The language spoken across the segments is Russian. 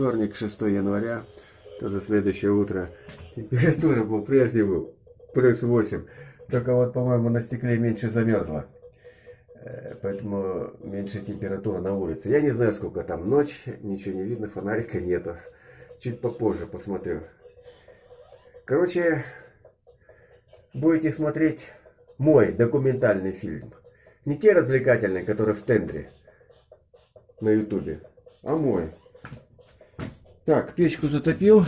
Вторник, 6 января, тоже следующее утро. Температура по-прежнему плюс 8. Только вот, по-моему, на стекле меньше замерзла. Э, поэтому меньше температура на улице. Я не знаю, сколько там ночь, ничего не видно, фонарика нету. Чуть попозже посмотрю. Короче, будете смотреть мой документальный фильм. Не те развлекательные, которые в тендре на ютубе, а мой. Так, печку затопил.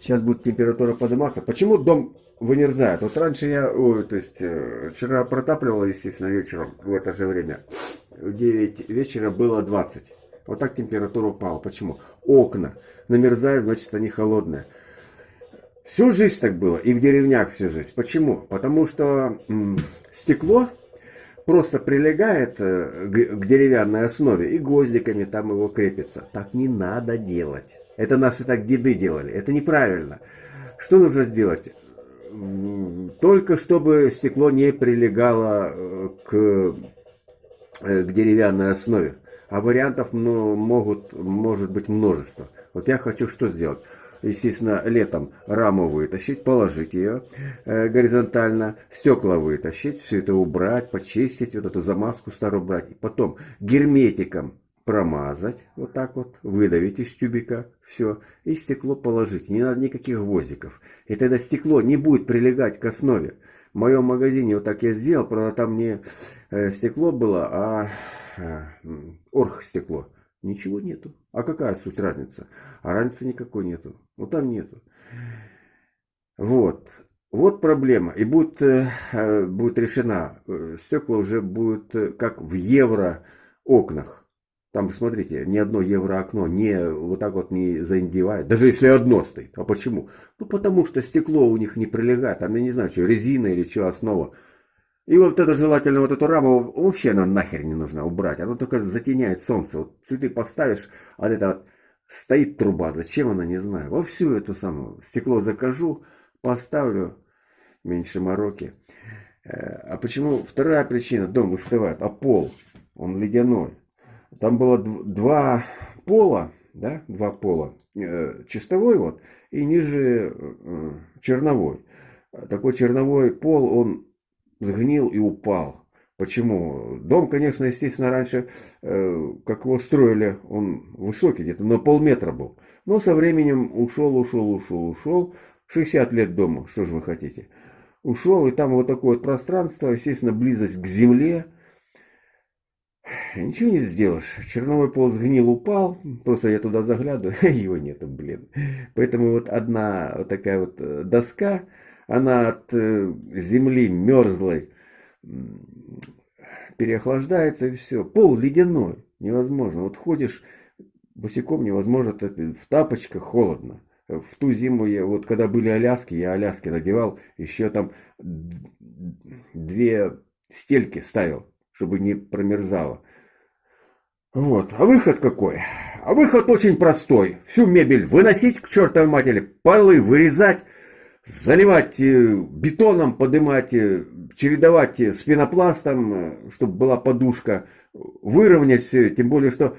Сейчас будет температура подниматься. Почему дом вымерзает? Вот раньше я, ой, то есть, э, вчера протапливал, естественно, вечером в это же время. В 9 вечера было 20. Вот так температура упала. Почему? Окна намерзают, значит, они холодные. Всю жизнь так было, и в деревнях всю жизнь. Почему? Потому что стекло просто прилегает э, к деревянной основе и гвоздиками там его крепится. Так не надо делать. Это наши так деды делали. Это неправильно. Что нужно сделать? Только чтобы стекло не прилегало э, к, э, к деревянной основе. А вариантов ну, могут, может быть множество. Вот я хочу что сделать? Естественно, летом раму вытащить, положить ее э, горизонтально, стекла вытащить, все это убрать, почистить, вот эту замазку старую убрать. И потом герметиком промазать, вот так вот, выдавить из тюбика, все, и стекло положить. Не надо никаких гвоздиков. И тогда стекло не будет прилегать к основе. В моем магазине вот так я сделал, правда там не э, стекло было, а э, оргстекло. Ничего нету. А какая суть разница? А разницы никакой нету. Ну там нету. Вот. Вот проблема. И будет, э, будет решена. Э, стекла уже будут э, как в евро окнах. Там, смотрите, ни одно евро окно не вот так вот не заиндевает. Даже если одно стоит. А почему? Ну, потому что стекло у них не прилегает. Там, я не знаю, что, резина или что, основа. И вот это желательно, вот эту раму вообще она нахер не нужна убрать. Она только затеняет солнце. Вот цветы поставишь, а это вот стоит труба. Зачем она, не знаю. Во всю эту самую стекло закажу, поставлю. Меньше мороки. Э, а почему? Вторая причина. Дом выстывает, а пол, он ледяной. Там было два пола, да, два пола. Э, чистовой вот и ниже э, черновой. Такой черновой пол, он сгнил и упал. Почему? Дом, конечно, естественно, раньше, э, как его строили, он высокий, где-то на полметра был. Но со временем ушел, ушел, ушел, ушел. 60 лет дому, что же вы хотите. Ушел, и там вот такое вот пространство, естественно, близость к земле. Ничего не сделаешь. Черновой пол сгнил, упал. Просто я туда заглядываю, его нету, блин. Поэтому вот одна вот такая вот э, доска, она от э, земли мерзлой переохлаждается и все. Пол ледяной, невозможно. Вот ходишь босиком, невозможно, в тапочках холодно. В ту зиму, я, вот когда были Аляски, я Аляски надевал, еще там две стельки ставил, чтобы не промерзало. Вот, а выход какой? А выход очень простой. Всю мебель выносить к чертовой матери, полы вырезать, заливать э, бетоном, поднимать, э, чередовать с пенопластом, э, чтобы была подушка, выровнять все, тем более, что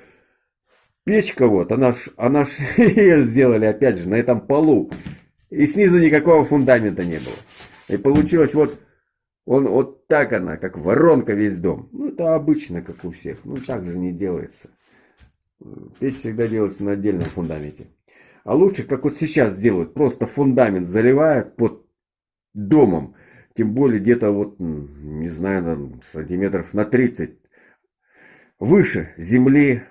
печка вот, она ж, она ж сделали опять же на этом полу, и снизу никакого фундамента не было. И получилось вот, он вот так она, как воронка весь дом. Ну, это обычно, как у всех, ну, так же не делается. Печь всегда делается на отдельном фундаменте. А лучше, как вот сейчас делают, просто фундамент заливают под домом. Тем более где-то вот, не знаю, там, сантиметров на 30 выше земли,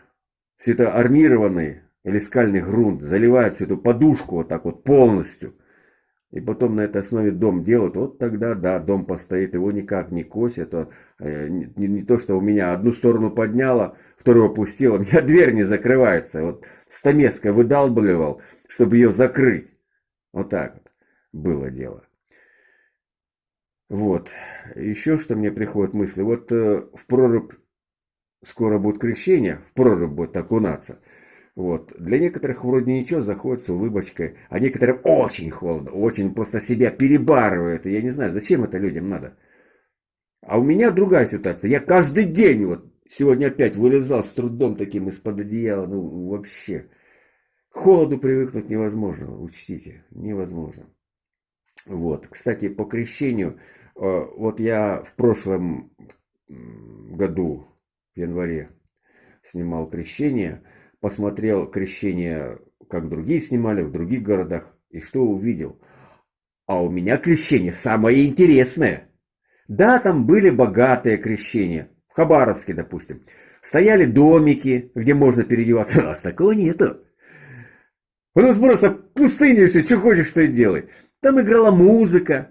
все это армированный или скальный грунт, заливают всю эту подушку вот так вот полностью. И потом на этой основе дом делают, вот тогда, да, дом постоит, его никак не косят. А, э, не, не то, что у меня одну сторону подняла, вторую опустила, у меня дверь не закрывается. Вот стамеской выдалбливал, чтобы ее закрыть. Вот так вот было дело. Вот. Еще что мне приходит мысли. Вот э, в прорубь скоро будет крещение, в прорубь будет окунаться. Вот. Для некоторых вроде ничего, заходит с улыбочкой, а некоторым очень холодно, очень просто себя перебарывают. И я не знаю, зачем это людям надо. А у меня другая ситуация. Я каждый день вот сегодня опять вылезал с трудом таким из-под одеяла. Ну, вообще. К холоду привыкнуть невозможно, учтите. Невозможно. Вот. Кстати, по крещению. Э, вот я в прошлом году, в январе, снимал крещение. Посмотрел крещение, как другие снимали в других городах. И что увидел? А у меня крещение самое интересное. Да, там были богатые крещения. В Хабаровске, допустим. Стояли домики, где можно переодеваться. У нас такого нету. У нас просто пустыня все, что хочешь, что и делай. Там играла музыка,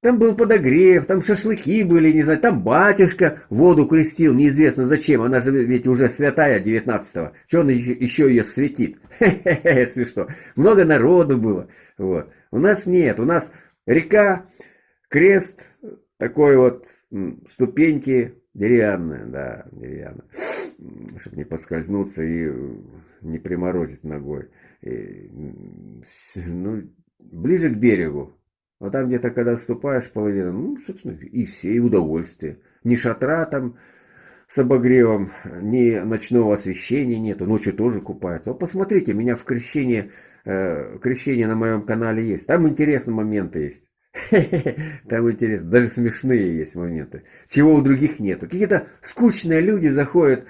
там был подогрев, там шашлыки были, не знаю, там батюшка воду крестил, неизвестно зачем, она же ведь уже святая 19-го. Что он еще, еще ее светит? Хе-хе-хе, смешно. Много народу было. Вот. У нас нет, у нас река, крест, такой вот ступеньки деревянные, да, деревянные, чтобы не поскользнуться и не приморозить ногой. И, ну, ближе к берегу. А там где-то, когда ступаешь половину, ну, собственно, и все, и удовольствие. Ни шатра там с обогревом, ни ночного освещения нету, ночью тоже купаются. А посмотрите, меня в крещении, э, крещение на моем канале есть. Там интересные моменты есть. Там интересно, даже смешные есть моменты, чего у других нету. Какие-то скучные люди заходят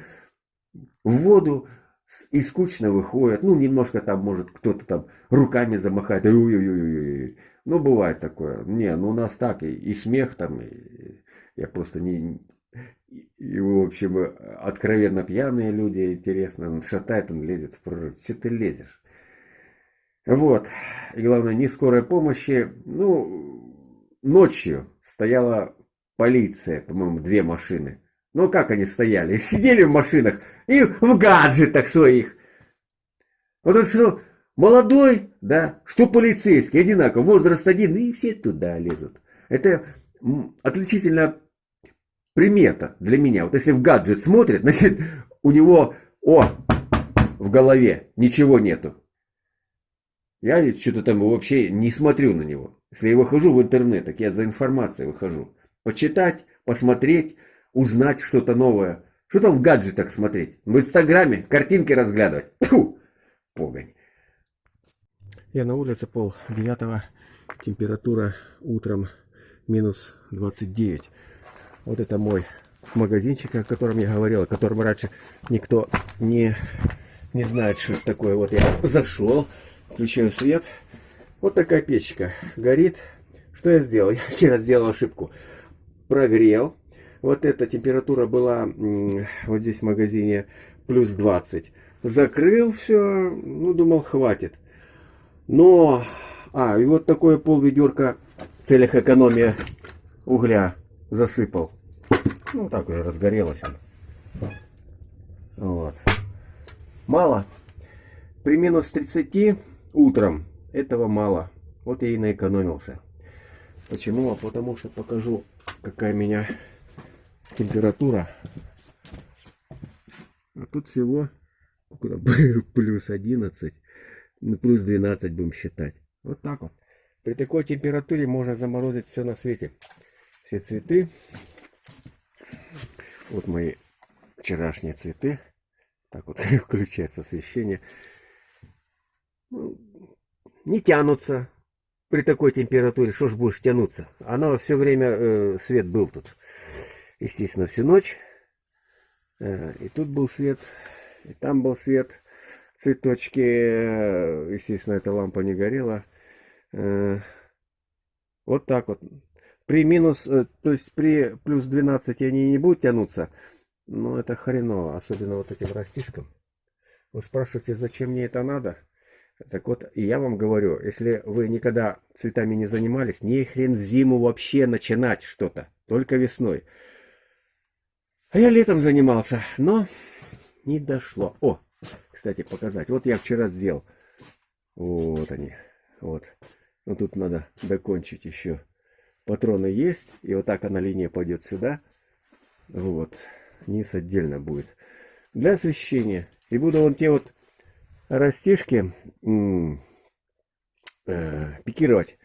в воду, и скучно выходят. Ну, немножко там, может, кто-то там руками замахает. Ой-ой-ой-ой. Ну, бывает такое. Не, ну у нас так, и, и смех там, и, я просто не... И, в общем, откровенно пьяные люди, интересно, он шатает, он лезет в прорыв. Че ты лезешь? Вот. И главное, не скорой помощи. Ну, ночью стояла полиция, по-моему, две машины. Ну, как они стояли? Сидели в машинах и в гаджетах своих. Вот это что, молодой, да, что полицейский, одинаково, возраст один, и все туда лезут. Это отличительная примета для меня. Вот если в гаджет смотрит, значит, у него, о, в голове ничего нету. Я что-то там вообще не смотрю на него. Если я выхожу в интернет, так я за информацией выхожу. Почитать, посмотреть, узнать что-то новое. Что там в гаджетах смотреть? В Инстаграме картинки разглядывать? Фу! Погонь. Я на улице пол девятого. Температура утром минус 29. Вот это мой магазинчик, о котором я говорил, о котором раньше никто не, не знает, что это такое. Вот я зашел, включаю свет. Вот такая печка горит. Что я сделал? Я вчера сделал ошибку. Прогрел вот эта температура была вот здесь в магазине плюс 20. Закрыл все, ну, думал, хватит. Но, а, и вот такое пол ведерка в целях экономии угля засыпал. Ну, так уже разгорелось. Вот. Мало. При минус 30 утром этого мало. Вот я и наэкономился. Почему? А потому что покажу, какая меня температура. А тут всего плюс 11, ну, плюс 12 будем считать. Вот так вот. При такой температуре можно заморозить все на свете. Все цветы. Вот мои вчерашние цветы. Так вот включается освещение. Ну, не тянутся при такой температуре. Что ж будешь тянуться? Оно все время, э, свет был тут естественно, всю ночь. Э, и тут был свет, и там был свет. Цветочки, э, естественно, эта лампа не горела. Э, вот так вот. При минус, то есть при плюс 12 они не будут тянуться. Но это хреново, особенно вот этим растишкам. Вы спрашиваете, зачем мне это надо? Так вот, я вам говорю, если вы никогда цветами не занимались, не хрен в зиму вообще начинать что-то, только весной. А я летом занимался, но не дошло. О, кстати, показать. Вот я вчера сделал. Вот они. Вот. Но тут надо докончить еще. Патроны есть. И вот так она линия пойдет сюда. Вот. Низ отдельно будет. Для освещения. И буду вон те вот растишки э, пикировать.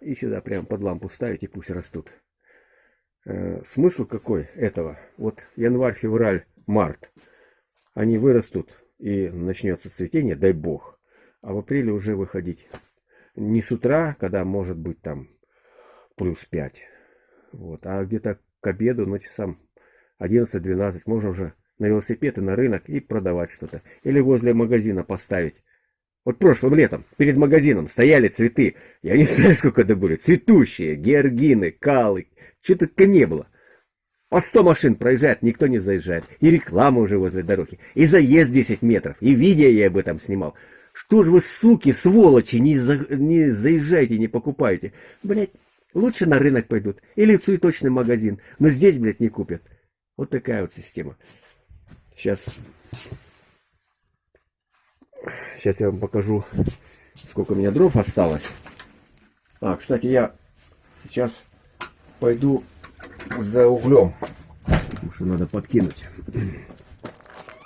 И сюда прям под лампу ставить, и пусть растут. Э, смысл какой этого? Вот январь, февраль, март. Они вырастут и начнется цветение, дай бог. А в апреле уже выходить. Не с утра, когда может быть там плюс 5. Вот. А где-то к обеду, ну часам 11-12 можно уже на велосипед и на рынок и продавать что-то. Или возле магазина поставить. Вот прошлым летом перед магазином стояли цветы. Я не знаю, сколько это были. Цветущие, георгины, калы. Что только не было. По 100 машин проезжает, никто не заезжает. И реклама уже возле дороги. И заезд 10 метров. И видео я об этом снимал. Что же вы, суки, сволочи, не, за, не заезжайте, не покупайте. Блять, лучше на рынок пойдут. Или в цветочный магазин. Но здесь, блядь, не купят. Вот такая вот система. Сейчас... Сейчас я вам покажу, сколько у меня дров осталось. А, кстати, я сейчас пойду за углем. Потому что надо подкинуть.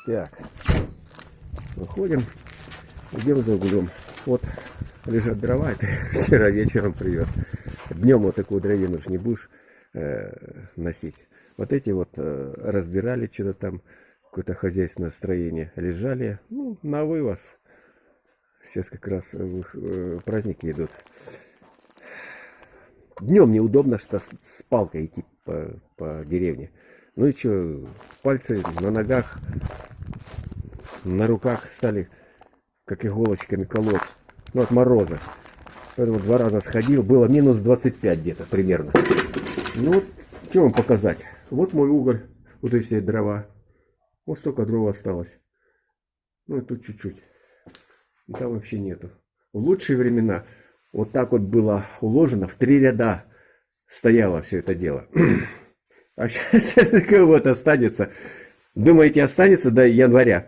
Так. Выходим. Идем за углем. Вот лежат дрова. Это вчера вечером привез. Днем вот такую дровину ж не будешь э, носить. Вот эти вот э, разбирали что-то там, какое-то хозяйственное строение. Лежали, ну, на вывоз. Сейчас как раз э, праздники идут. Днем неудобно, что с палкой идти по, по деревне. Ну и что, пальцы на ногах, на руках стали как иголочками колоть. Ну, от мороза. Поэтому два раза сходил, было минус 25 где-то примерно. Ну, вот, что вам показать? Вот мой уголь, вот эти дрова. Вот столько дров осталось. Ну, и тут чуть-чуть. И там вообще нету. В лучшие времена вот так вот было уложено, в три ряда стояло все это дело. А сейчас кого-то останется. Думаете, останется до января?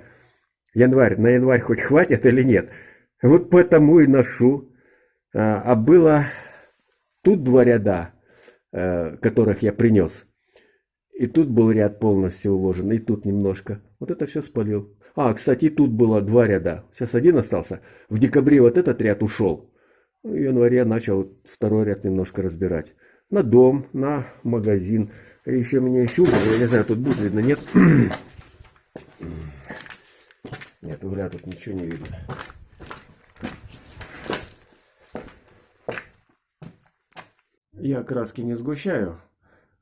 Январь, на январь хоть хватит или нет? Вот поэтому и ношу. А, а было тут два ряда, э, которых я принес. И тут был ряд полностью уложен, и тут немножко. Вот это все спалил. А, кстати, тут было два ряда. Сейчас один остался. В декабре вот этот ряд ушел. В январе начал второй ряд немножко разбирать. На дом, на магазин. Еще меня еще я не знаю, тут будет видно, нет? Нет, угля тут ничего не видно. Я краски не сгущаю.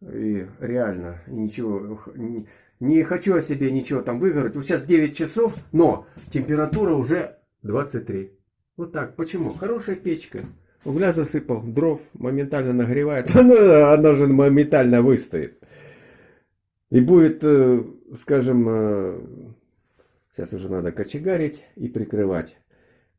И реально ничего, не, не хочу о себе ничего там выиграть. Вот сейчас 9 часов, но температура уже 23. Вот так. Почему? Хорошая печка. Угля засыпал, дров моментально нагревает. Она, она же моментально выстоит. И будет, э, скажем, э, сейчас уже надо кочегарить и прикрывать.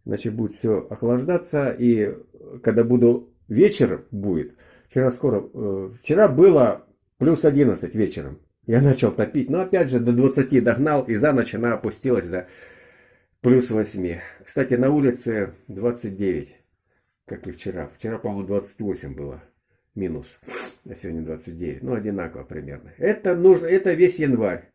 Значит, будет все охлаждаться. И когда буду вечер будет, вчера скоро, э, вчера было плюс 11 вечером. Я начал топить, но опять же до 20 догнал, и за ночь она опустилась до плюс 8. Кстати, на улице 29, как и вчера. Вчера, по-моему, 28 было минус, а сегодня 29. Ну, одинаково примерно. Это, нужно, это весь январь.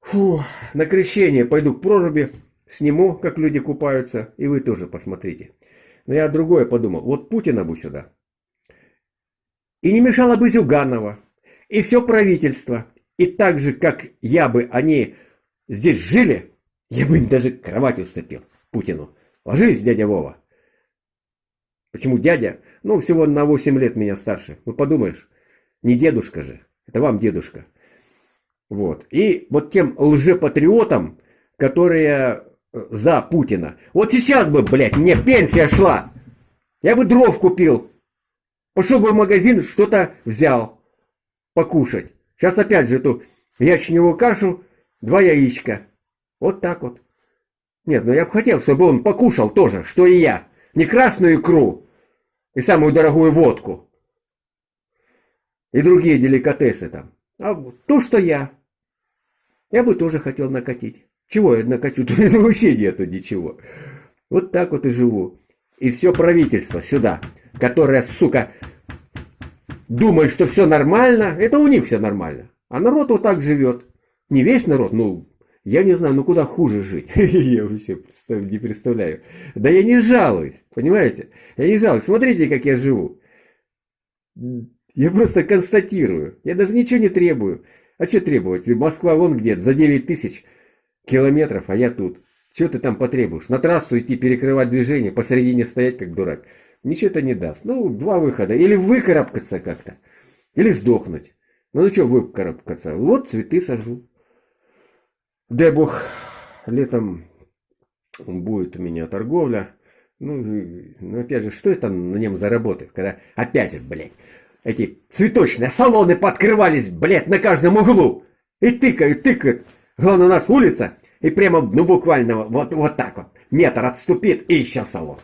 Фу, на крещение пойду к проруби, сниму, как люди купаются, и вы тоже посмотрите. Но я другое подумал. Вот Путина бы сюда. И не мешало бы Зюганова и все правительство. И так же, как я бы, они здесь жили, я бы даже кровать уступил Путину. Ложись, дядя Вова. Почему дядя? Ну, всего на 8 лет меня старше. Ну, подумаешь, не дедушка же. Это вам дедушка. Вот. И вот тем лжепатриотам, которые э, за Путина. Вот сейчас бы, блядь, мне пенсия шла. Я бы дров купил. Пошел бы в магазин, что-то взял покушать. Сейчас опять же эту ячневую кашу, два яичка. Вот так вот. Нет, ну я бы хотел, чтобы он покушал тоже, что и я. Не красную икру и самую дорогую водку. И другие деликатесы там. А то, что я. Я бы тоже хотел накатить. Чего я накачу? Тут вообще нету ничего. Вот так вот и живу. И все правительство сюда, которое, сука, думают, что все нормально, это у них все нормально. А народ вот так живет. Не весь народ, ну, я не знаю, ну куда хуже жить. я вообще не представляю. Да я не жалуюсь, понимаете? Я не жалуюсь. Смотрите, как я живу. Я просто констатирую. Я даже ничего не требую. А что требовать? Москва вон где за 9 тысяч километров, а я тут. Что ты там потребуешь? На трассу идти, перекрывать движение, посередине стоять, как дурак. Ничего это не даст. Ну, два выхода. Или выкарабкаться как-то, или сдохнуть. Ну, ну что выкарабкаться? Вот цветы сажу. Дай бог, летом будет у меня торговля. Ну, ну, опять же, что это на нем заработает, когда опять блядь, эти цветочные салоны подкрывались, блядь, на каждом углу. И тыкают, тыкают. Главное, у нас улица, и прямо, ну, буквально вот, вот так вот, метр отступит, и еще салон.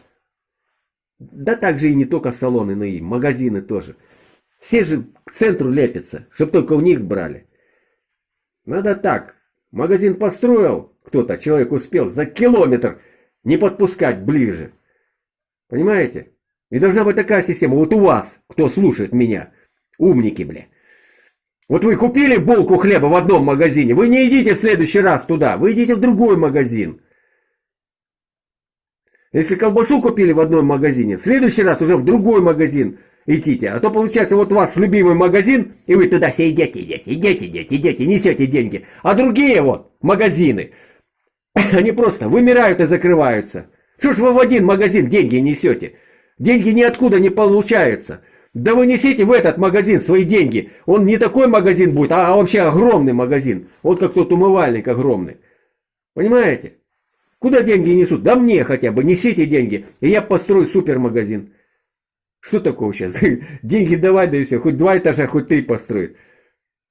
Да так же и не только салоны, но и магазины тоже. Все же к центру лепятся, чтобы только у них брали. Надо так. Магазин построил кто-то, человек успел за километр не подпускать ближе. Понимаете? И должна быть такая система. Вот у вас, кто слушает меня, умники, бля. Вот вы купили булку хлеба в одном магазине, вы не идите в следующий раз туда, вы идите в другой магазин. Если колбасу купили в одном магазине, в следующий раз уже в другой магазин идите. А то получается вот у вас любимый магазин, и вы туда все идете, идете, идете, идете, идете, несете деньги. А другие вот магазины, они просто вымирают и закрываются. Что ж вы в один магазин деньги несете? Деньги ниоткуда не получаются. Да вы несите в этот магазин свои деньги. Он не такой магазин будет, а вообще огромный магазин. Вот как тот умывальник огромный. Понимаете? Куда деньги несут? Да мне хотя бы, несите деньги, и я построю супермагазин. Что такого сейчас? Деньги давай, да и все. Хоть два этажа, хоть три построить.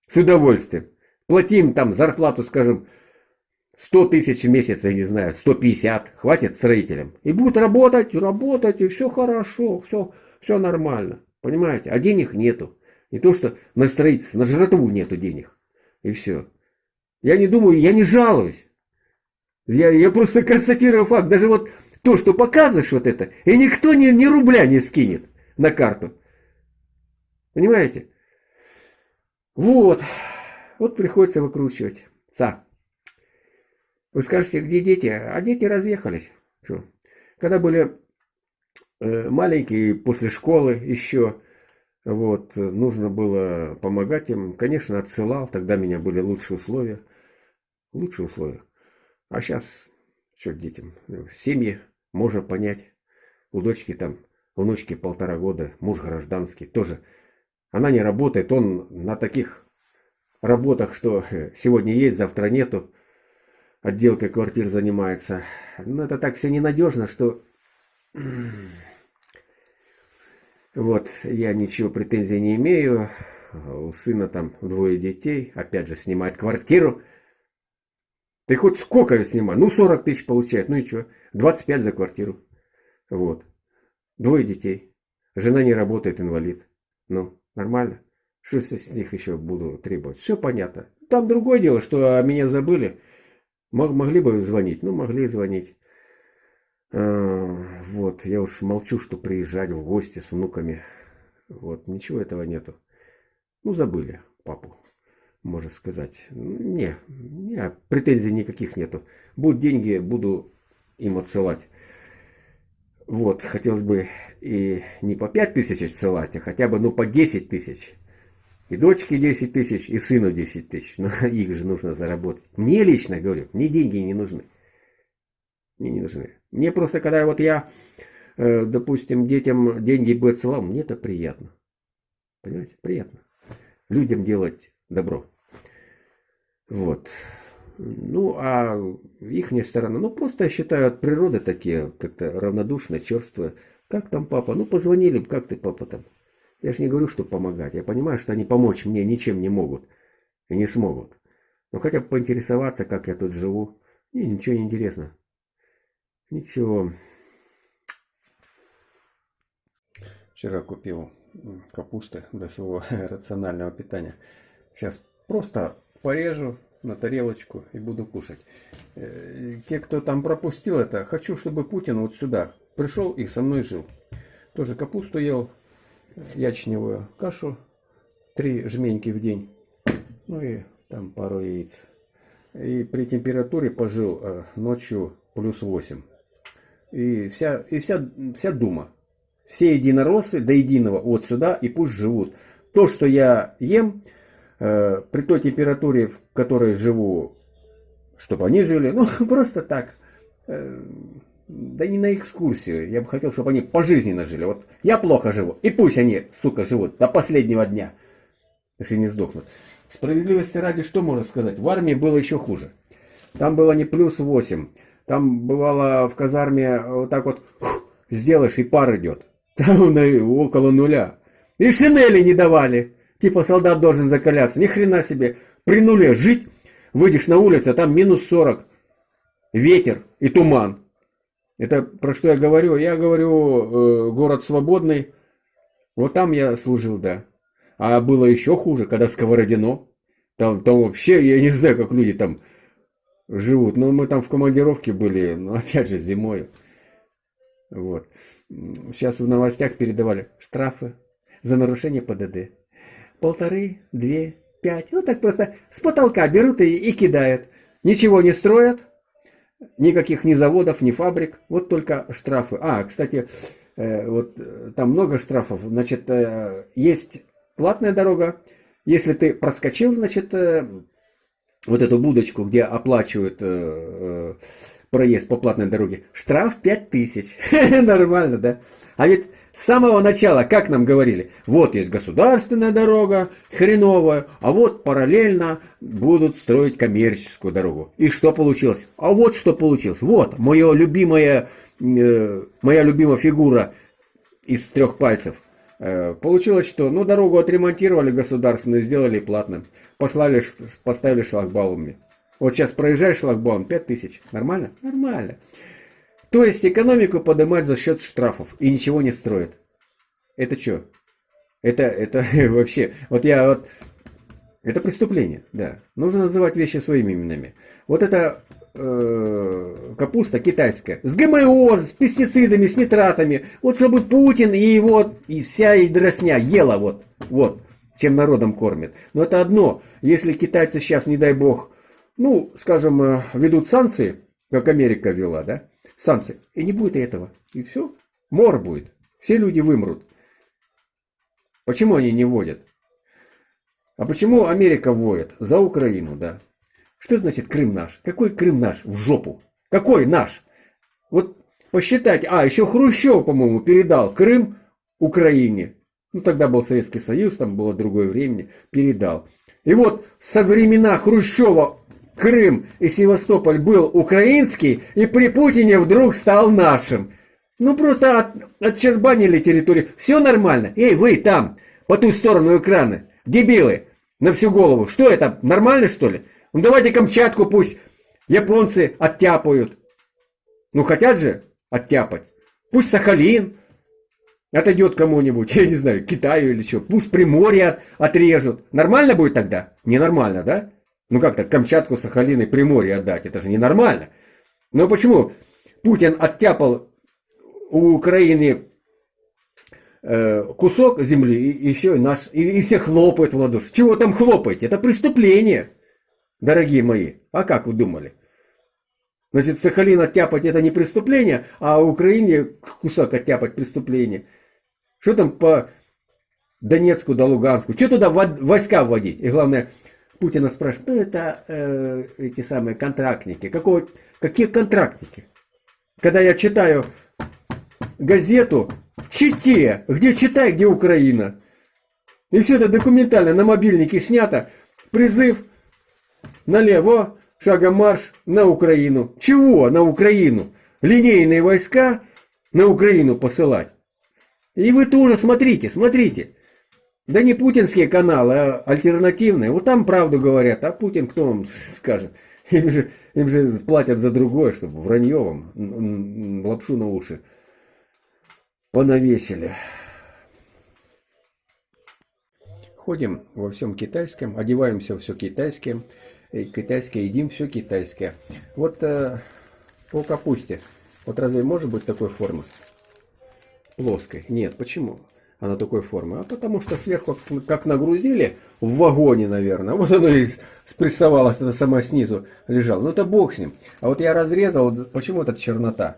С удовольствием. Платим там зарплату, скажем, 100 тысяч в месяц, я не знаю, 150, хватит строителям. И будет работать, работать, и все хорошо, все, все нормально. Понимаете? А денег нету. Не то, что на строительство, на жратву нету денег. И все. Я не думаю, я не жалуюсь. Я, я просто констатирую факт. Даже вот то, что показываешь вот это, и никто ни, ни рубля не скинет на карту. Понимаете? Вот. Вот приходится выкручивать. Са. Вы скажете, где дети? А дети разъехались. Что? Когда были э, маленькие, после школы еще, вот, нужно было помогать им. Конечно, отсылал, тогда у меня были лучшие условия. Лучшие условия. А сейчас, что детям, семьи, можно понять. У дочки там, внучки полтора года, муж гражданский, тоже. Она не работает, он на таких работах, что э, сегодня есть, завтра нету отделкой квартир занимается. Но это так все ненадежно, что... Вот, я ничего претензий не имею. У сына там двое детей. Опять же, снимает квартиру. Ты хоть сколько снимай? Ну, 40 тысяч получает. Ну и что? 25 за квартиру. Вот. Двое детей. Жена не работает, инвалид. Ну, нормально. Что с них еще буду требовать? Все понятно. Там другое дело, что меня забыли. Могли бы звонить? Ну, могли звонить. А, вот, я уж молчу, что приезжать в гости с внуками. Вот, ничего этого нету. Ну, забыли папу, можно сказать. Не, не, претензий никаких нету. Будут деньги, буду им отсылать. Вот, хотелось бы и не по 5 тысяч отсылать, а хотя бы, ну, по 10 тысяч. И дочке 10 тысяч, и сыну 10 тысяч. Но их же нужно заработать. Мне лично, говорю, мне деньги не нужны. Мне не нужны. Мне просто, когда вот я, э, допустим, детям деньги бы отсылал, мне это приятно. Понимаете? Приятно. Людям делать добро. Вот. Ну, а их сторона, ну, просто я считаю, от природы такие, как-то равнодушные, черствые. Как там папа? Ну, позвонили, как ты, папа, там? Я же не говорю, что помогать. Я понимаю, что они помочь мне ничем не могут. И не смогут. Но хотя бы поинтересоваться, как я тут живу. Мне ничего не интересно. Ничего. Вчера купил капусты для своего рационального питания. Сейчас просто порежу на тарелочку и буду кушать. Э, те, кто там пропустил это, хочу, чтобы Путин вот сюда пришел и со мной жил. Тоже капусту ел, ячневую кашу, три жменьки в день, ну и там пару яиц. И при температуре пожил э, ночью плюс 8. И вся, и вся, вся дума. Все единороссы до единого вот сюда и пусть живут. то, что я ем, э, при той температуре, в которой живу, чтобы они жили, ну, просто так. Э, да не на экскурсию. Я бы хотел, чтобы они пожизненно жили. Вот я плохо живу. И пусть они, сука, живут до последнего дня, если не сдохнут. Справедливости ради, что можно сказать? В армии было еще хуже. Там было не плюс 8. Там бывало в казарме вот так вот сделаешь и пар идет. Там около нуля. И шинели не давали. Типа солдат должен закаляться. Ни хрена себе. При нуле жить, выйдешь на улицу, а там минус 40. Ветер и туман. Это про что я говорю? Я говорю, э, город свободный. Вот там я служил, да. А было еще хуже, когда Сковородино. Там, там вообще, я не знаю, как люди там живут. Но мы там в командировке были, но опять же зимой. Вот. Сейчас в новостях передавали штрафы за нарушение ПДД. Полторы, две, пять. Ну так просто с потолка берут и, и кидают. Ничего не строят. Никаких ни заводов, ни фабрик. Вот только штрафы. А, кстати, э, вот э, там много штрафов. Значит, э, есть платная дорога. Если ты проскочил, значит, вот эту будочку, где оплачивают проезд по платной дороге, штраф 5000. Нормально, да? А ведь с самого начала, как нам говорили, вот есть государственная дорога, хреновая, а вот параллельно будут строить коммерческую дорогу. И что получилось? А вот что получилось. Вот, моя любимая, э, моя любимая фигура из трех пальцев. Э, получилось, что ну, дорогу отремонтировали государственную, сделали платным. Послали, поставили шлагбаумами. Вот сейчас проезжаешь шлагбаум 5000. Нормально? Нормально. То есть экономику поднимать за счет штрафов и ничего не строят. Это что? Это, это вообще... Вот я вот... Это преступление, да. Нужно называть вещи своими именами. Вот это э, капуста китайская. С ГМО, с пестицидами, с нитратами. Вот чтобы Путин и его, и вся и дросня ела вот, вот, чем народом кормит. Но это одно. Если китайцы сейчас, не дай бог, ну, скажем, э, ведут санкции, как Америка вела, да, санкции, и не будет этого. И все, мор будет. Все люди вымрут. Почему они не вводят? А почему Америка вводит? За Украину, да. Что значит Крым наш? Какой Крым наш? В жопу. Какой наш? Вот посчитать. А, еще Хрущев, по-моему, передал Крым Украине. Ну, тогда был Советский Союз, там было другое время. Передал. И вот со времена Хрущева Крым и Севастополь был украинский, и при Путине вдруг стал нашим. Ну просто от, отчербанили территорию. Все нормально. Эй, вы там, по ту сторону экрана, дебилы, на всю голову. Что это, нормально что ли? Ну давайте Камчатку пусть японцы оттяпают. Ну хотят же оттяпать. Пусть Сахалин отойдет кому-нибудь, я не знаю, Китаю или что. Пусть Приморье отрежут. Нормально будет тогда? Ненормально, да? Ну как так Камчатку, Сахалин и Приморье отдать? Это же ненормально. Но почему Путин оттяпал у Украины э, кусок земли и, и все, наш, и, и все хлопают в ладоши. Чего там хлопать? Это преступление, дорогие мои. А как вы думали? Значит, Сахалин оттяпать это не преступление, а Украине кусок оттяпать преступление. Что там по Донецку до Луганску? Что туда войска вводить? И главное, Путина спрашивают, ну это э, эти самые контрактники. Какого, какие контрактники? Когда я читаю газету в Чите, где читай, где Украина. И все это документально на мобильнике снято. Призыв налево, шагом марш на Украину. Чего на Украину? Линейные войска на Украину посылать. И вы тоже смотрите, смотрите. Да не путинские каналы, а альтернативные. Вот там правду говорят, а Путин кто вам скажет? Им же, им же платят за другое, чтобы вранье вам, лапшу на уши понавесили. Ходим во всем китайском, одеваемся все китайское, китайское едим все китайское. Вот э, по капусте. Вот разве может быть такой формы? Плоской. Нет, почему? Она такой формы? А потому что сверху как нагрузили, в вагоне, наверное, вот оно и спрессовалось, это сама снизу лежало. Ну это бог с ним. А вот я разрезал, почему эта чернота?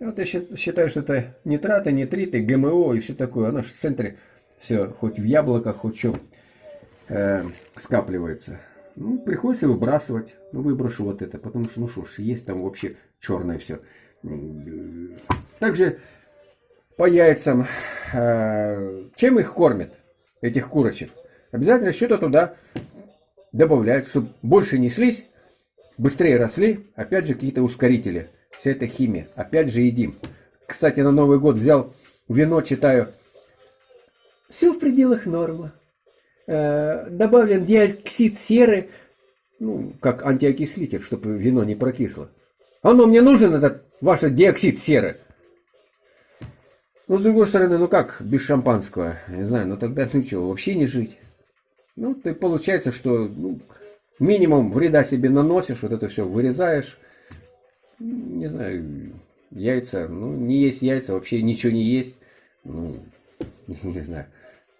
Вот я считаю, что это нитраты, нитриты, ГМО и все такое. Оно в центре все, хоть в яблоках, хоть что, э, скапливается. Ну, приходится выбрасывать. Ну, выброшу вот это, потому что, ну что ж, есть там вообще черное все. Также по яйцам. Э, чем их кормят, этих курочек? Обязательно что-то туда добавляют, чтобы больше неслись, быстрее росли. Опять же, какие-то ускорители. Вся эта химия. Опять же, едим. Кстати, на Новый год взял вино, читаю. Все в пределах нормы. Э, добавлен диоксид серы, ну, как антиокислитель, чтобы вино не прокисло. Оно мне нужен, этот ваш диоксид серы. Но с другой стороны, ну как без шампанского? Не знаю, ну тогда ну что, вообще не жить. Ну, ты получается, что ну, минимум вреда себе наносишь, вот это все вырезаешь. Не знаю, яйца, ну не есть яйца, вообще ничего не есть. Ну, не знаю.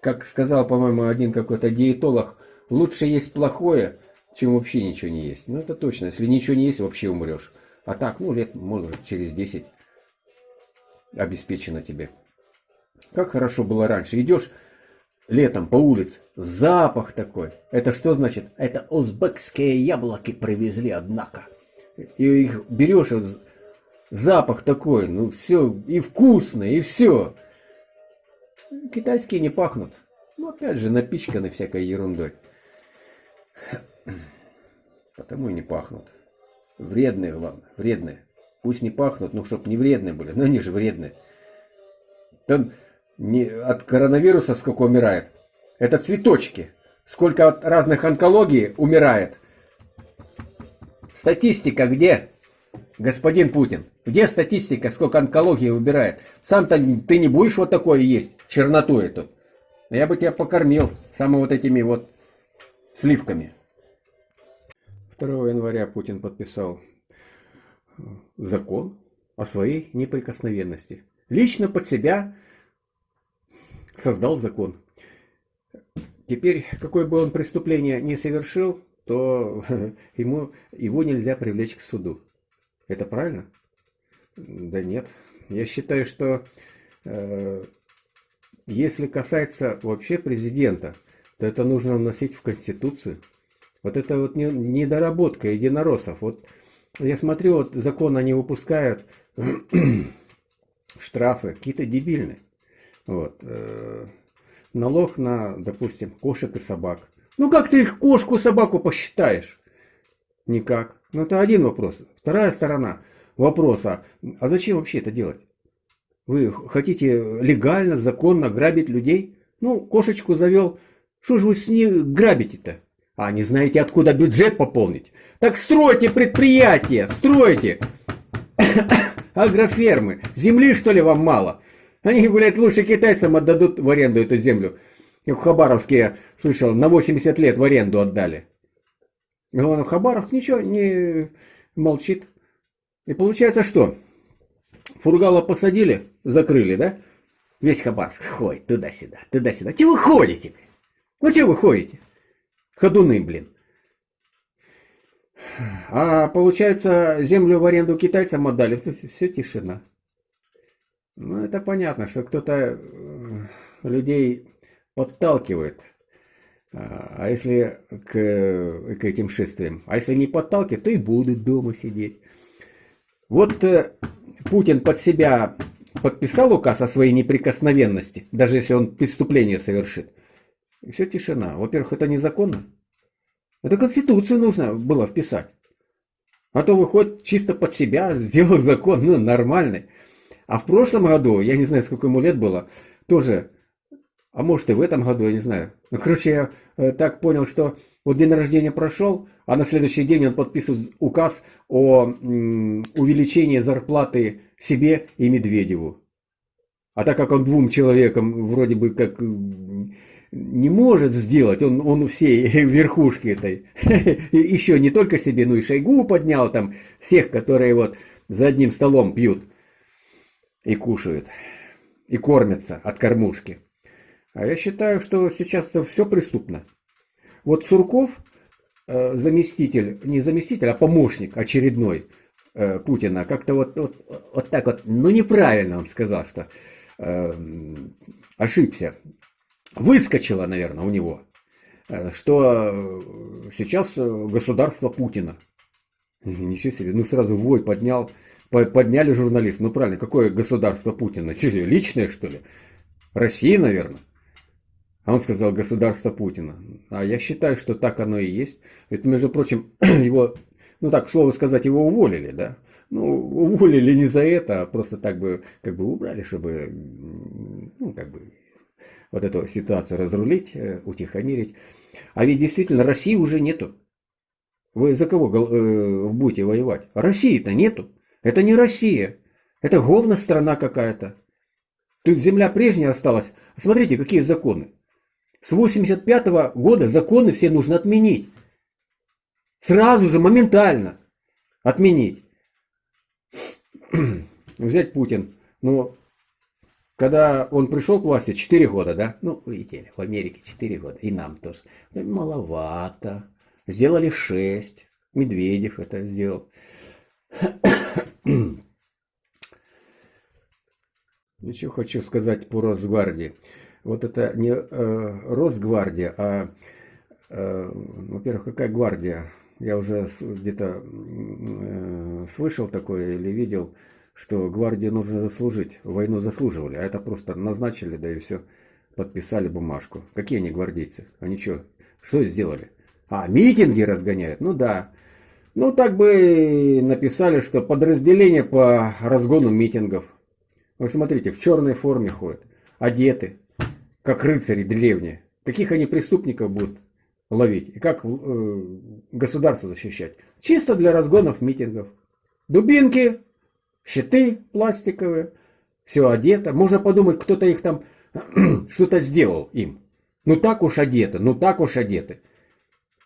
Как сказал, по-моему, один какой-то диетолог, лучше есть плохое, чем вообще ничего не есть. Ну это точно, если ничего не есть, вообще умрешь. А так, ну лет, может, через 10 обеспечено тебе. Как хорошо было раньше. Идешь летом по улице, запах такой. Это что значит? Это узбекские яблоки привезли, однако. И их берешь, запах такой, ну все, и вкусно, и все. Китайские не пахнут. Ну, опять же, напичканы всякой ерундой. Потому и не пахнут. Вредные, главное, вредные. Пусть не пахнут, но чтоб не вредные были. Но они же вредные. Там не, от коронавируса сколько умирает. Это цветочки. Сколько от разных онкологий умирает. Статистика где? Господин Путин. Где статистика, сколько онкологии убирает? Сам-то ты не будешь вот такое есть, черноту эту. Я бы тебя покормил самыми вот этими вот сливками. 2 января Путин подписал закон о своей неприкосновенности. Лично под себя создал закон. Теперь, какое бы он преступление не совершил, то ему, его нельзя привлечь к суду. Это правильно? Да нет. Я считаю, что э, если касается вообще президента, то это нужно вносить в Конституцию. Вот это вот не, недоработка единороссов. Вот я смотрю, вот закон они выпускают, штрафы какие-то дебильные. Вот. Э, налог на, допустим, кошек и собак. Ну как ты их кошку, собаку посчитаешь? Никак. Ну это один вопрос. Вторая сторона вопроса. А зачем вообще это делать? Вы хотите легально, законно грабить людей? Ну, кошечку завел. Что же вы с ней грабите-то? А не знаете, откуда бюджет пополнить? Так стройте предприятия, стройте. Агрофермы. Земли, что ли, вам мало? Они, блядь, лучше китайцам отдадут в аренду эту землю. В Хабаровске, я слышал, на 80 лет в аренду отдали. Главное, Хабаров ничего не молчит. И получается что? Фургала посадили, закрыли, да? Весь Хабаровск ходит туда-сюда, туда-сюда. Чего вы ходите? Ну чего вы ходите? Ходуны, блин. А получается, землю в аренду китайцам отдали, все тишина. Ну, это понятно, что кто-то э, людей подталкивает. А, а если к, к этим шествиям? А если не подталкивает, то и будут дома сидеть. Вот э, Путин под себя подписал указ о своей неприкосновенности, даже если он преступление совершит. И все тишина. Во-первых, это незаконно. Это Конституцию нужно было вписать. А то выходит чисто под себя, сделал закон, ну, нормальный. А в прошлом году, я не знаю, сколько ему лет было, тоже, а может и в этом году, я не знаю. Ну, короче, я э, так понял, что вот день рождения прошел, а на следующий день он подписывает указ о увеличении зарплаты себе и Медведеву. А так как он двум человекам вроде бы как не может сделать, он, он всей верхушки этой, еще не только себе, но и Шойгу поднял там, всех, которые вот за одним столом пьют и кушают, и кормятся от кормушки. А я считаю, что сейчас все преступно. Вот Сурков, э, заместитель, не заместитель, а помощник очередной э, Путина, как-то вот, вот, вот так вот, ну неправильно он сказал, что э, ошибся. выскочило, наверное, у него, э, что сейчас государство Путина. Ничего себе, ну сразу вой поднял, подняли журналист. Ну правильно, какое государство Путина? Что, личное что ли? Россия, наверное. А он сказал государство Путина. А я считаю, что так оно и есть. Это, между прочим, его, ну так, слово сказать, его уволили, да. Ну, уволили не за это, а просто так бы, как бы убрали, чтобы, ну, как бы, вот эту ситуацию разрулить, э, утихомирить. А ведь действительно России уже нету. Вы за кого э, будете воевать? России-то нету. Это не Россия. Это говно страна какая-то. Тут земля прежняя осталась. Смотрите, какие законы. С 85 -го года законы все нужно отменить. Сразу же, моментально отменить. Взять Путин. Ну, когда он пришел к власти, 4 года, да? Ну, видите, в Америке 4 года, и нам тоже. Маловато. Сделали 6. Медведев это сделал. Еще хочу сказать по Росгвардии. Вот это не э, Росгвардия, а, э, во-первых, какая гвардия? Я уже где-то э, слышал такое или видел, что гвардию нужно заслужить. Войну заслуживали, а это просто назначили, да и все, подписали бумажку. Какие они гвардейцы? Они что, что сделали? А, митинги разгоняют? Ну да. Ну, так бы написали, что подразделение по разгону митингов. Вы смотрите, в черной форме ходят, одеты, как рыцари древние. Каких они преступников будут ловить и как э, государство защищать? Чисто для разгонов митингов. Дубинки, щиты пластиковые, все одето. Можно подумать, кто-то их там что-то сделал им. Ну так уж одеты, ну так уж одеты.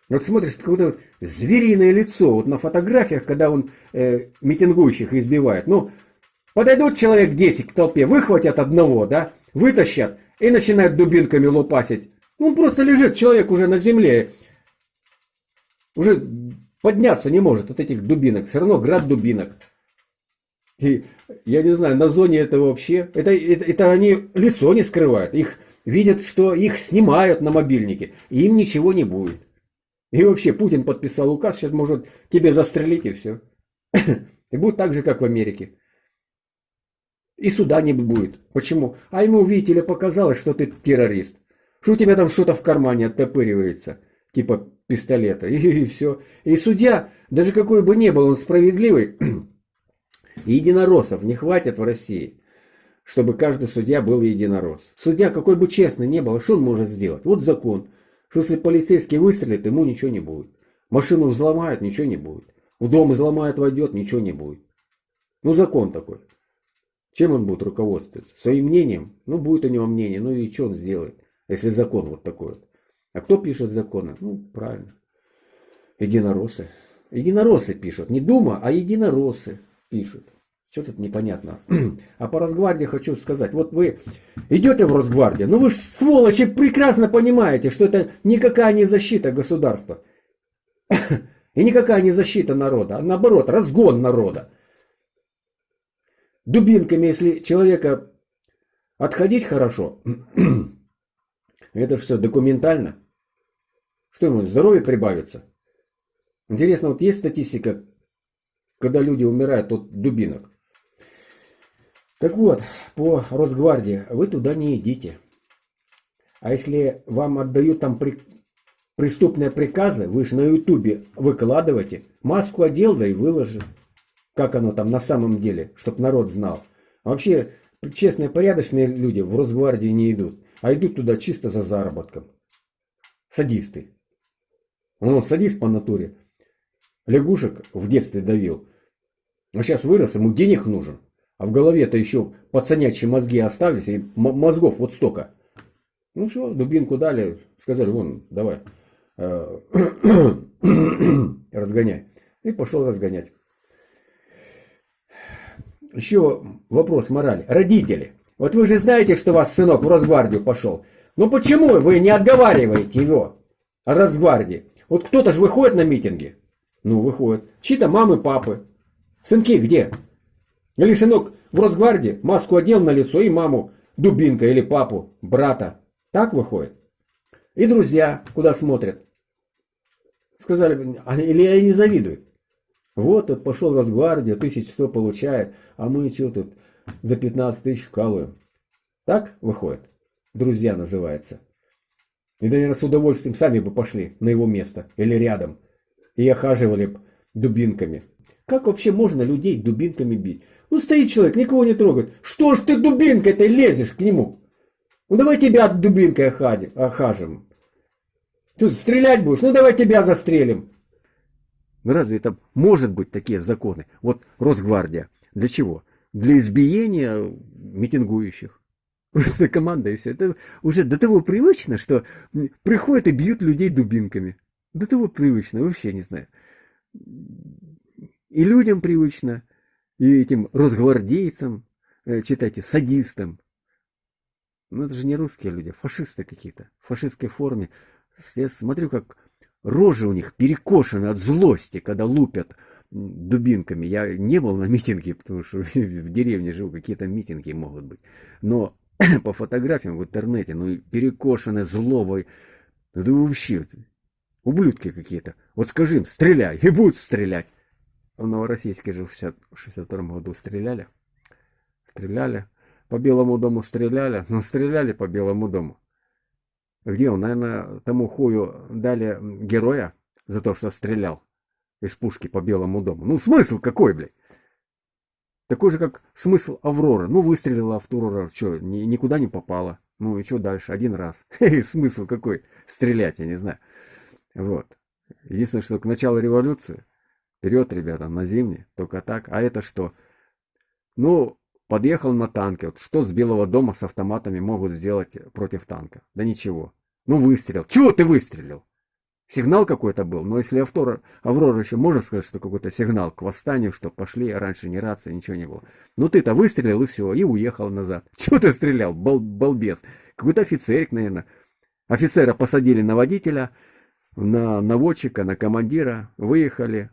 Вот смотришь, какое-то звериное лицо, вот на фотографиях, когда он э, митингующих избивает. Ну, подойдут человек 10 к толпе, выхватят одного, да, вытащат и начинают дубинками лупасить. Ну, он просто лежит, человек уже на земле. Уже подняться не может от этих дубинок. Все равно град дубинок. И я не знаю, на зоне это вообще... Это, это, это они лицо не скрывают. Их видят, что их снимают на мобильнике. И им ничего не будет. И вообще Путин подписал указ, сейчас может тебе застрелить и все. И будет так же, как в Америке. И суда не будет. Почему? А ему, видите ли, показалось, что ты террорист. Что у тебя там что-то в кармане оттопыривается. Типа пистолета. И, и все. И судья, даже какой бы ни был он справедливый, единороссов не хватит в России, чтобы каждый судья был единорос. Судья, какой бы честный не был, что он может сделать? Вот закон что если полицейский выстрелит, ему ничего не будет. Машину взломают, ничего не будет. В дом взломают, войдет, ничего не будет. Ну, закон такой. Чем он будет руководствоваться? Своим мнением? Ну, будет у него мнение, ну и что он сделает, если закон вот такой вот. А кто пишет законы? Ну, правильно. Единороссы. Единороссы пишут. Не Дума, а единороссы пишут. Что тут непонятно? А по Росгвардии хочу сказать. Вот вы идете в Росгвардию, ну вы ж сволочи прекрасно понимаете, что это никакая не защита государства. И никакая не защита народа, а наоборот, разгон народа. Дубинками, если человека отходить хорошо, это все документально. Что ему, здоровье прибавится? Интересно, вот есть статистика, когда люди умирают от дубинок? Так вот, по Росгвардии вы туда не идите. А если вам отдают там при... преступные приказы, вы же на ютубе выкладываете, маску одел, да и выложи. Как оно там на самом деле, чтобы народ знал. Вообще, честные, порядочные люди в Росгвардии не идут, а идут туда чисто за заработком. Садисты. Он садист по натуре. Лягушек в детстве давил. А сейчас вырос, ему денег нужен. А в голове-то еще пацанячьи мозги остались, и мозгов вот столько. Ну все, дубинку дали, сказали, вон, давай, э, разгоняй. И пошел разгонять. Еще вопрос морали. Родители, вот вы же знаете, что ваш сынок в Росгвардию пошел. Ну почему вы не отговариваете его о Росгвардии? Вот кто-то же выходит на митинги. Ну, выходит. Чьи-то мамы, папы. Сынки где? Или сынок в Росгвардии маску одел на лицо и маму дубинка или папу, брата. Так выходит. И друзья куда смотрят. Сказали, или они не завидуют. Вот тут пошел Росгвардия, 1100 получает, а мы что тут за 15 тысяч вкалываем. Так выходит? Друзья называется. И, наверное, с удовольствием сами бы пошли на его место или рядом. И охаживали бы дубинками. Как вообще можно людей дубинками бить? Ну, стоит человек, никого не трогает. Что ж ты дубинкой-то лезешь к нему? Ну, давай тебя дубинкой охажим. Тут стрелять будешь? Ну, давай тебя застрелим. Ну, разве это может быть такие законы? Вот Росгвардия. Для чего? Для избиения митингующих. Просто команда и все. Это уже до того привычно, что приходят и бьют людей дубинками. До того привычно, вообще не знаю. И людям привычно, и этим росгвардейцам, э, читайте, садистам. Ну это же не русские люди, фашисты какие-то, в фашистской форме. Я смотрю, как рожи у них перекошены от злости, когда лупят дубинками. Я не был на митинге, потому что в деревне живу, какие-то митинги могут быть. Но по фотографиям в интернете, ну перекошены злобой. Это вообще ублюдки какие-то. Вот скажи им, стреляй, и будут стрелять. В Новороссийске же в 62 году стреляли. Стреляли. По Белому дому стреляли. Ну, стреляли по Белому дому. Где он? Наверное, тому хую дали героя за то, что стрелял из пушки по Белому дому. Ну, смысл какой, блядь? Такой же, как смысл Авроры. Ну, выстрелила Аврора, что, ни, никуда не попала. Ну и что дальше? Один раз. Смысл какой? Стрелять, я не знаю. Вот. Единственное, что к началу революции, вперед, ребята, на зимний, только так. А это что? Ну, подъехал на танке. Вот что с Белого дома с автоматами могут сделать против танка? Да ничего. Ну, выстрел. Чего ты выстрелил? Сигнал какой-то был, но если Аврора, Аврора еще можно сказать, что какой-то сигнал к восстанию, что пошли, раньше не рация, ничего не было. Ну ты-то выстрелил и все, и уехал назад. Чего ты стрелял, бал, балбес? Какой-то офицерик, наверное. Офицера посадили на водителя, на наводчика, на командира, выехали,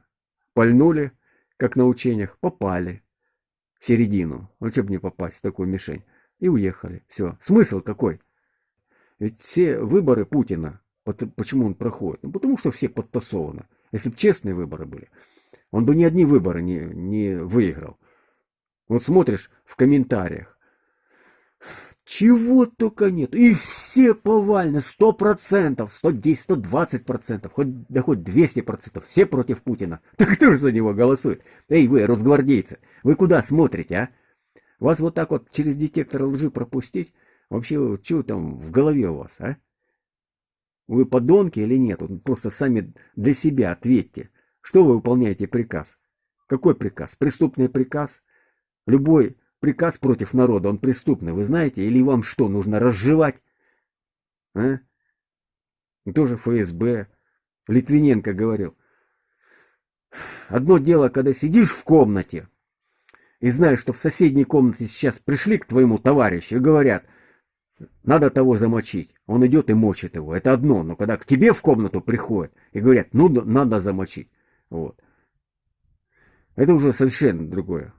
пальнули, как на учениях, попали в середину. Ну, бы не попасть в такую мишень. И уехали. Все. Смысл какой? Ведь все выборы Путина Почему он проходит? Ну, потому что все подтасованы. Если бы честные выборы были, он бы ни одни выборы не, не выиграл. Вот смотришь в комментариях. Чего только нет. И все повально, сто процентов, сто десять, сто двадцать процентов, хоть, да хоть двести процентов, все против Путина. Так кто же за него голосует? Эй, вы, росгвардейцы, вы куда смотрите, а? Вас вот так вот через детектор лжи пропустить? Вообще, что там в голове у вас, а? Вы подонки или нет? Просто сами для себя ответьте. Что вы выполняете приказ? Какой приказ? Преступный приказ? Любой приказ против народа, он преступный, вы знаете? Или вам что, нужно разжевать? А? Тоже ФСБ. Литвиненко говорил. Одно дело, когда сидишь в комнате и знаешь, что в соседней комнате сейчас пришли к твоему товарищу и говорят, надо того замочить. Он идет и мочит его. Это одно. Но когда к тебе в комнату приходят и говорят, ну, надо замочить. Вот. Это уже совершенно другое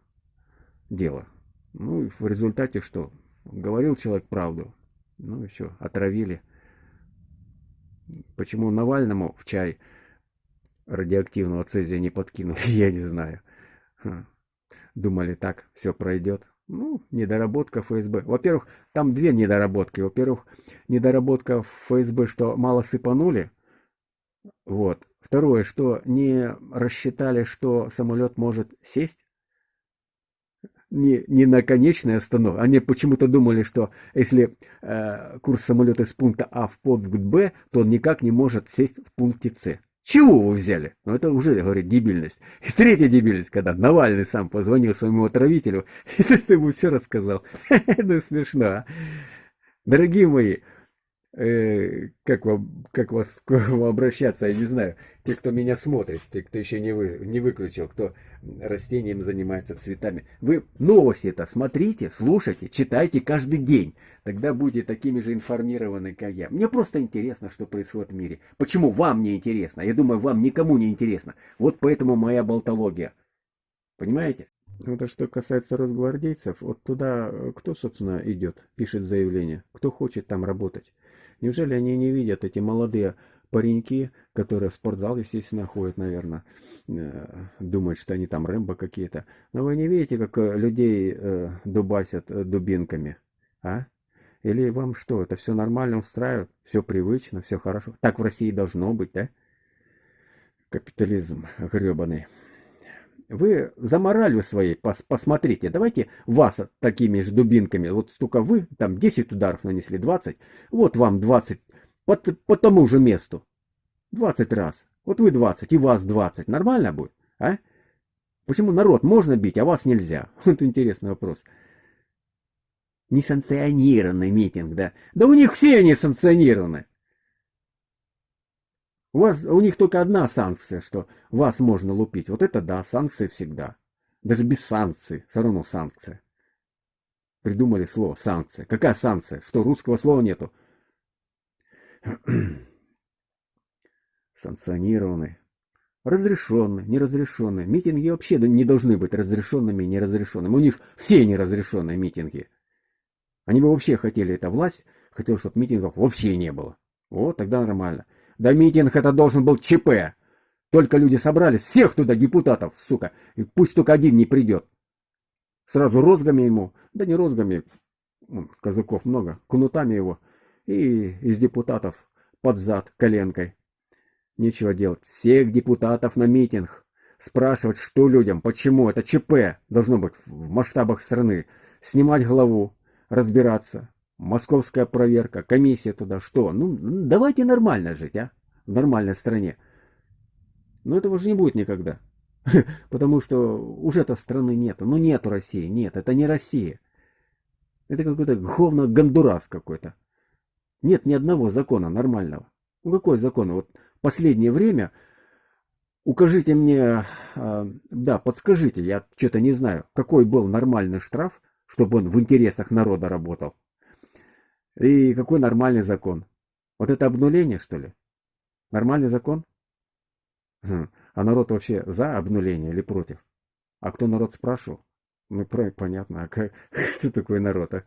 дело. Ну и в результате что? Говорил человек правду. Ну и все, отравили. Почему Навальному в чай радиоактивного цезия не подкинули, я не знаю. Думали, так все пройдет. Ну, недоработка ФСБ. Во-первых, там две недоработки. Во-первых, недоработка ФСБ, что мало сыпанули. Вот. Второе, что не рассчитали, что самолет может сесть. Не, не на конечной остановке. Они почему-то думали, что если э, курс самолета из пункта А в пункт Б, то он никак не может сесть в пункте С. Чего вы взяли? Ну, это уже, говорит, дебильность. И третья дебильность, когда Навальный сам позвонил своему отравителю, и ты ему все рассказал. Ну, смешно, а? Дорогие мои, э, как, вам, как вас к вам обращаться, я не знаю. Те, кто меня смотрит, те, кто еще не, вы, не выключил, кто растением занимается, цветами. Вы новости это смотрите, слушайте, читайте каждый день. Тогда будете такими же информированы, как я. Мне просто интересно, что происходит в мире. Почему вам не интересно? Я думаю, вам никому не интересно. Вот поэтому моя болтология. Понимаете? Вот а что касается росгвардейцев, вот туда кто, собственно, идет, пишет заявление, кто хочет там работать. Неужели они не видят, эти молодые пареньки, которые в спортзал, естественно, ходят, наверное, э, думают, что они там Рэмбо какие-то. Но вы не видите, как э, людей э, дубасят дубинками, а? Или вам что, это все нормально устраивает, все привычно, все хорошо? Так в России должно быть, да? Капитализм гребаный. Вы за моралью своей пос посмотрите. Давайте вас такими же дубинками. Вот столько вы, там 10 ударов нанесли, 20. Вот вам 20 по, по тому же месту. 20 раз. Вот вы 20 и вас 20. Нормально будет? А? Почему народ можно бить, а вас нельзя? Вот интересный вопрос. Несанкционированный митинг, да? Да у них все несанкционированы. У, вас, у них только одна санкция, что вас можно лупить. Вот это да, санкции всегда. Даже без санкций, все равно санкция. Придумали слово санкция. Какая санкция? Что русского слова нету? Санкционированные. Разрешенные, неразрешенные. Митинги вообще не должны быть разрешенными и неразрешенными. У них все неразрешенные митинги. Они бы вообще хотели, эта власть хотела, чтобы митингов вообще не было. Вот, тогда нормально. Да митинг это должен был ЧП. Только люди собрались, всех туда депутатов, сука, и пусть только один не придет. Сразу розгами ему, да не розгами, ну, казаков много, кнутами его, и из депутатов под зад коленкой. Нечего делать. Всех депутатов на митинг. Спрашивать, что людям, почему это ЧП должно быть в масштабах страны. Снимать главу, разбираться. Московская проверка, комиссия туда, что? Ну, давайте нормально жить, а? В нормальной стране. Но этого же не будет никогда. Потому что уже-то страны нету. Ну нету России, нет, это не Россия. Это какой-то говно Гондурас какой-то. Нет ни одного закона нормального. Ну какой закон? Вот последнее время укажите мне, э, да, подскажите, я что-то не знаю, какой был нормальный штраф, чтобы он в интересах народа работал. И какой нормальный закон? Вот это обнуление, что ли? Нормальный закон? Хм. А народ вообще за обнуление или против? А кто народ спрашивал? Ну, понятно, а как, кто такой народ? А?